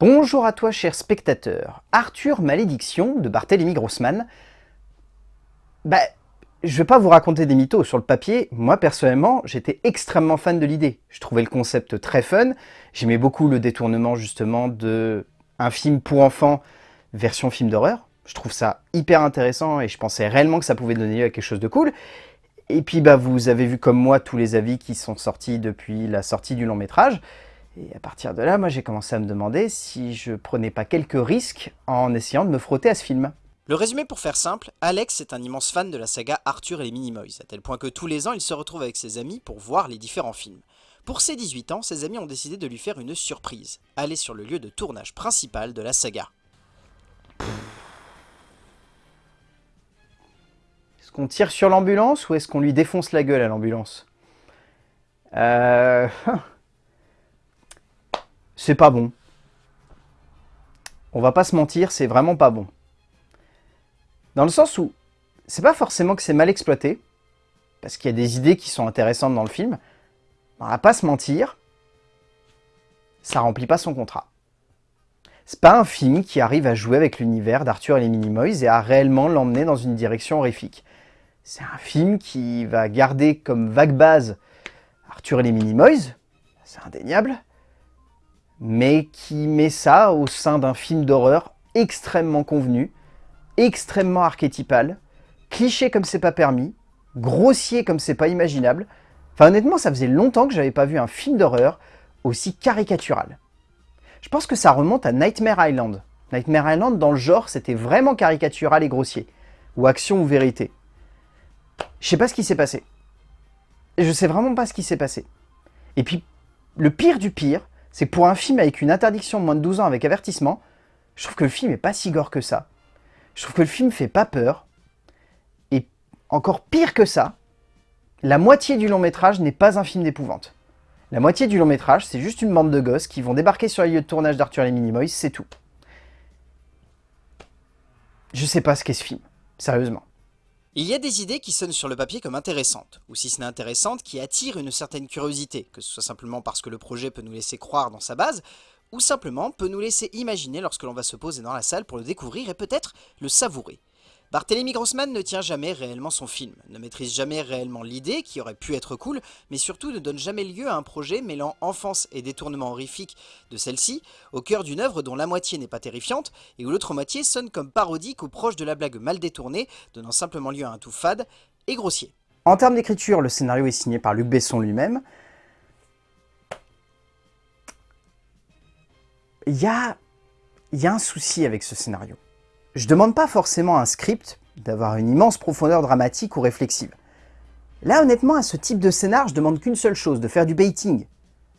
Bonjour à toi cher spectateur. Arthur Malédiction de Barthélemy Grossman. Bah, je vais pas vous raconter des mythos sur le papier. Moi personnellement, j'étais extrêmement fan de l'idée. Je trouvais le concept très fun. J'aimais beaucoup le détournement justement de un film pour enfants version film d'horreur. Je trouve ça hyper intéressant et je pensais réellement que ça pouvait donner lieu à quelque chose de cool. Et puis bah vous avez vu comme moi tous les avis qui sont sortis depuis la sortie du long métrage. Et à partir de là, moi j'ai commencé à me demander si je prenais pas quelques risques en essayant de me frotter à ce film. Le résumé pour faire simple, Alex est un immense fan de la saga Arthur et les Minimoys, à tel point que tous les ans il se retrouve avec ses amis pour voir les différents films. Pour ses 18 ans, ses amis ont décidé de lui faire une surprise, aller sur le lieu de tournage principal de la saga. Est-ce qu'on tire sur l'ambulance ou est-ce qu'on lui défonce la gueule à l'ambulance? Euh... c'est pas bon. On va pas se mentir, c'est vraiment pas bon. Dans le sens où, c'est pas forcément que c'est mal exploité, parce qu'il y a des idées qui sont intéressantes dans le film, on va pas se mentir, ça remplit pas son contrat. C'est pas un film qui arrive à jouer avec l'univers d'Arthur et les Minimoys et à réellement l'emmener dans une direction horrifique. C'est un film qui va garder comme vague base Arthur et les Minimoys, c'est indéniable, mais qui met ça au sein d'un film d'horreur extrêmement convenu, extrêmement archétypal, cliché comme c'est pas permis, grossier comme c'est pas imaginable. Enfin honnêtement, ça faisait longtemps que j'avais pas vu un film d'horreur aussi caricatural. Je pense que ça remonte à Nightmare Island. Nightmare Island, dans le genre, c'était vraiment caricatural et grossier. Ou action ou vérité. Je sais pas ce qui s'est passé. Je sais vraiment pas ce qui s'est passé. Et puis, le pire du pire, c'est que pour un film avec une interdiction de moins de 12 ans avec avertissement, je trouve que le film est pas si gore que ça. Je trouve que le film fait pas peur. Et encore pire que ça, la moitié du long métrage n'est pas un film d'épouvante. La moitié du long métrage, c'est juste une bande de gosses qui vont débarquer sur les lieux de tournage d'Arthur et Minimoys, c'est tout. Je sais pas ce qu'est ce film, sérieusement. Il y a des idées qui sonnent sur le papier comme intéressantes, ou si ce n'est intéressantes, qui attirent une certaine curiosité, que ce soit simplement parce que le projet peut nous laisser croire dans sa base, ou simplement peut nous laisser imaginer lorsque l'on va se poser dans la salle pour le découvrir et peut-être le savourer. Barthélemy Grossman ne tient jamais réellement son film, ne maîtrise jamais réellement l'idée, qui aurait pu être cool, mais surtout ne donne jamais lieu à un projet mêlant enfance et détournement horrifique de celle-ci, au cœur d'une œuvre dont la moitié n'est pas terrifiante, et où l'autre moitié sonne comme parodique ou proche de la blague mal détournée, donnant simplement lieu à un tout fade et grossier. En termes d'écriture, le scénario est signé par Luc Besson lui-même. Il y a, y a un souci avec ce scénario. Je demande pas forcément un script d'avoir une immense profondeur dramatique ou réflexive. Là, honnêtement, à ce type de scénar, je demande qu'une seule chose, de faire du baiting.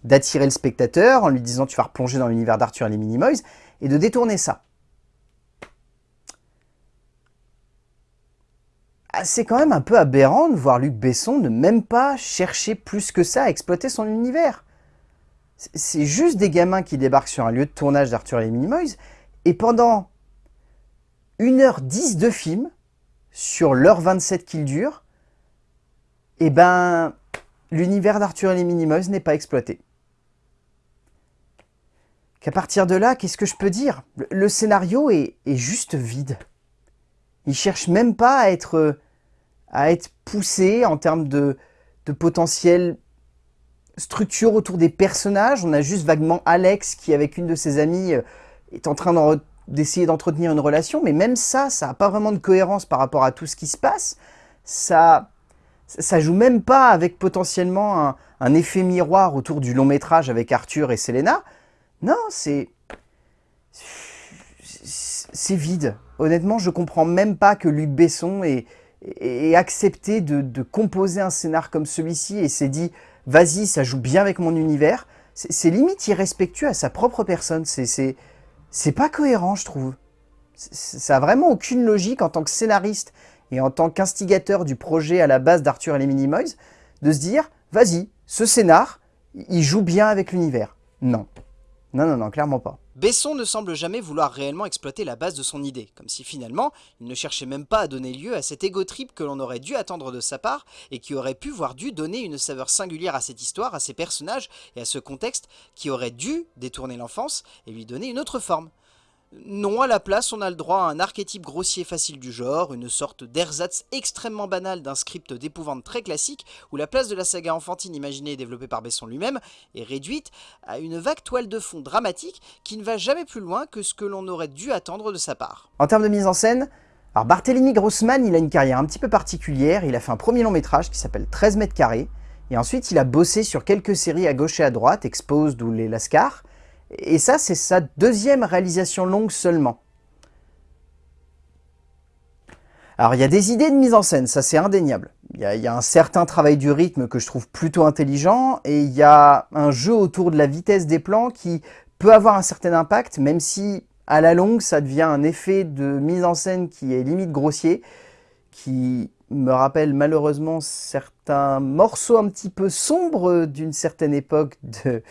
D'attirer le spectateur en lui disant tu vas replonger dans l'univers d'Arthur et les Minimoys, et de détourner ça. Ah, c'est quand même un peu aberrant de voir Luc Besson ne même pas chercher plus que ça à exploiter son univers. C'est juste des gamins qui débarquent sur un lieu de tournage d'Arthur et les Minimoys, et pendant 1h10 de film, sur l'heure 27 qu'il dure, et eh ben, l'univers d'Arthur et les Minimoys n'est pas exploité. Qu'à partir de là, qu'est-ce que je peux dire? Le scénario est, juste vide. Il cherche même pas à être, poussé en termes de, de potentiel structure autour des personnages. On a juste vaguement Alex qui, avec une de ses amies, est en train d'en d'essayer d'entretenir une relation, mais même ça, ça n'a pas vraiment de cohérence par rapport à tout ce qui se passe. Ça, ça joue même pas avec potentiellement un, effet miroir autour du long métrage avec Arthur et Selena. Non, c'est... C'est vide. Honnêtement, je comprends même pas que Luc Besson ait, accepté de, de, composer un scénar comme celui-ci et s'est dit « Vas-y, ça joue bien avec mon univers ». C'est limite irrespectueux à sa propre personne. C'est c'est pas cohérent, je trouve. Ça a vraiment aucune logique en tant que scénariste et en tant qu'instigateur du projet à la base d'Arthur et les Minimoys, de se dire, vas-y, ce scénar, il joue bien avec l'univers. Non. Non, non, non, clairement pas. Besson ne semble jamais vouloir réellement exploiter la base de son idée, comme si finalement, il ne cherchait même pas à donner lieu à cet égo trip que l'on aurait dû attendre de sa part, et qui aurait pu voir dû donner une saveur singulière à cette histoire, à ces personnages et à ce contexte, qui aurait dû détourner l'enfance et lui donner une autre forme. Non, à la place, on a le droit à un archétype grossier facile du genre, une sorte d'ersatz extrêmement banal d'un script d'épouvante très classique, où la place de la saga enfantine imaginée et développée par Besson lui-même est réduite à une vague toile de fond dramatique qui ne va jamais plus loin que ce que l'on aurait dû attendre de sa part. En termes de mise en scène, alors Barthélemy Grossman, il a une carrière un petit peu particulière, il a fait un premier long métrage qui s'appelle 13 mètres carrés, et ensuite il a bossé sur quelques séries à gauche et à droite, Exposed ou Les Lascars, et ça, c'est sa deuxième réalisation longue seulement. Alors, il y a des idées de mise en scène, ça c'est indéniable. Il y, a, un certain travail du rythme que je trouve plutôt intelligent, et il y a un jeu autour de la vitesse des plans qui peut avoir un certain impact, même si à la longue, ça devient un effet de mise en scène qui est limite grossier, qui me rappelle malheureusement certains morceaux un petit peu sombres d'une certaine époque de,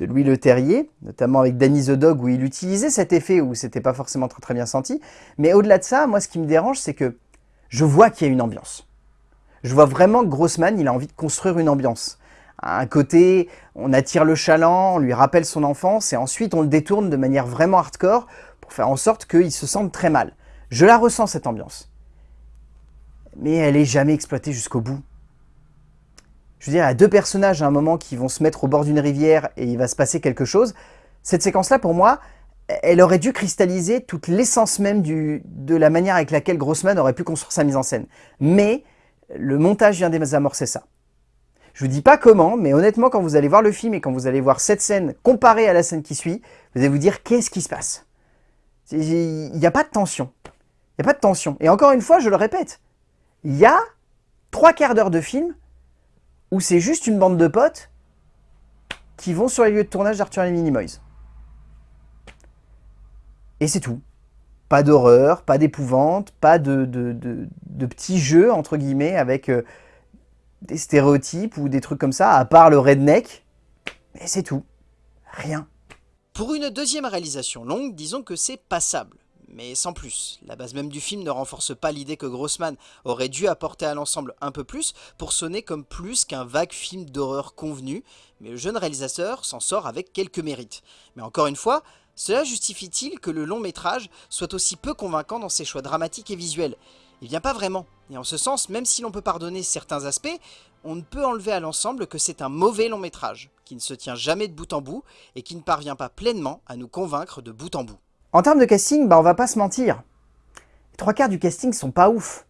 de Louis Le Terrier, notamment avec Danny the Dog, où il utilisait cet effet où c'était pas forcément très, très bien senti. Mais au-delà de ça, moi, ce qui me dérange, c'est que je vois qu'il y a une ambiance. Je vois vraiment que Grossman, il a envie de construire une ambiance. À un côté, on attire le chaland, on lui rappelle son enfance, et ensuite on le détourne de manière vraiment hardcore pour faire en sorte qu'il se sente très mal. Je la ressens, cette ambiance. Mais elle est jamais exploitée jusqu'au bout. Je veux dire, il y a deux personnages à un moment qui vont se mettre au bord d'une rivière et il va se passer quelque chose. Cette séquence-là, pour moi, elle aurait dû cristalliser toute l'essence même de la manière avec laquelle Grossman aurait pu construire sa mise en scène. Mais le montage vient désamorcer ça. Je vous dis pas comment, mais honnêtement, quand vous allez voir le film et quand vous allez voir cette scène comparée à la scène qui suit, vous allez vous dire qu'est-ce qui se passe? Il n'y a pas de tension. Il n'y a pas de tension. Et encore une fois, je le répète, il y a trois quarts d'heure de film où c'est juste une bande de potes qui vont sur les lieux de tournage d'Arthur et les Minimoys. Et c'est tout. Pas d'horreur, pas d'épouvante, pas de, petits jeux, entre guillemets, avec euh, des stéréotypes ou des trucs comme ça, à part le redneck. Mais c'est tout. Rien. Pour une deuxième réalisation longue, disons que c'est passable mais sans plus. La base même du film ne renforce pas l'idée que Grossman aurait dû apporter à l'ensemble un peu plus pour sonner comme plus qu'un vague film d'horreur convenu, mais le jeune réalisateur s'en sort avec quelques mérites. Mais encore une fois, cela justifie-t-il que le long métrage soit aussi peu convaincant dans ses choix dramatiques et visuels? Il vient pas vraiment, et en ce sens, même si l'on peut pardonner certains aspects, on ne peut enlever à l'ensemble que c'est un mauvais long métrage, qui ne se tient jamais de bout en bout, et qui ne parvient pas pleinement à nous convaincre de bout en bout. En termes de casting, bah on va pas se mentir. Les trois quarts du casting sont pas ouf.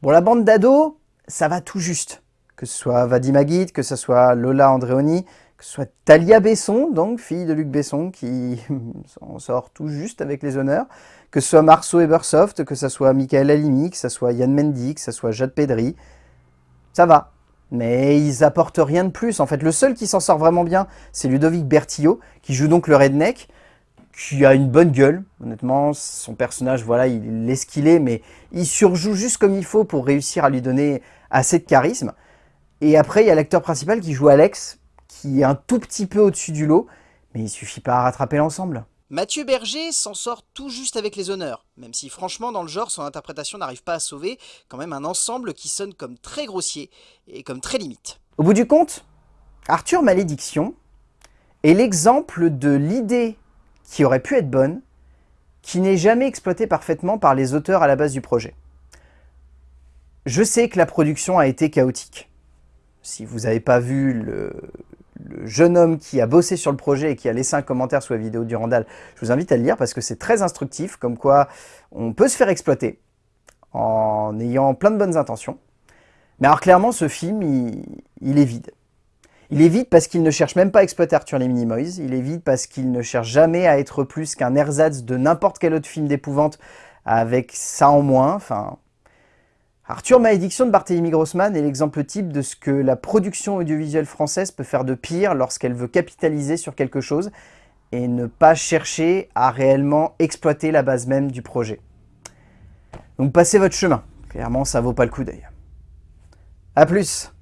Bon, la bande d'ados, ça va tout juste. Que ce soit Vadim Aguit, que ce soit Lola Andreoni, que ce soit Talia Besson, donc fille de Luc Besson, qui s'en sort tout juste avec les honneurs, que ce soit Marceau Ebersoft, que ce soit Michael Halimi, que ce soit Yann Mendy, que ce soit Jade Pedri, ça va. Mais ils apportent rien de plus. En fait, le seul qui s'en sort vraiment bien, c'est Ludovic Bertillot, qui joue donc le redneck, qui a une bonne gueule. Honnêtement, son personnage, voilà, il est ce qu'il est, mais il surjoue juste comme il faut pour réussir à lui donner assez de charisme. Et après, il y a l'acteur principal qui joue Alex, qui est un tout petit peu au-dessus du lot, mais il suffit pas à rattraper l'ensemble. Mathieu Berger s'en sort tout juste avec les honneurs, même si franchement dans le genre son interprétation n'arrive pas à sauver quand même un ensemble qui sonne comme très grossier et comme très limite. Au bout du compte, Arthur Malédiction est l'exemple de l'idée qui aurait pu être bonne, qui n'est jamais exploitée parfaitement par les auteurs à la base du projet. Je sais que la production a été chaotique. Si vous n'avez pas vu le, jeune homme qui a bossé sur le projet et qui a laissé un commentaire sous la vidéo du Randall, je vous invite à le lire parce que c'est très instructif, comme quoi on peut se faire exploiter en ayant plein de bonnes intentions. Mais alors clairement, ce film, il est vide. Il est vide parce qu'il ne cherche même pas à exploiter Arthur les Minimoys. Il est vide parce qu'il ne cherche jamais à être plus qu'un ersatz de n'importe quel autre film d'épouvante avec ça en moins. Enfin, Arthur Malédiction de Barthélemy Grossman est l'exemple type de ce que la production audiovisuelle française peut faire de pire lorsqu'elle veut capitaliser sur quelque chose et ne pas chercher à réellement exploiter la base même du projet. Donc passez votre chemin. Clairement, ça vaut pas le coup d'œil. A plus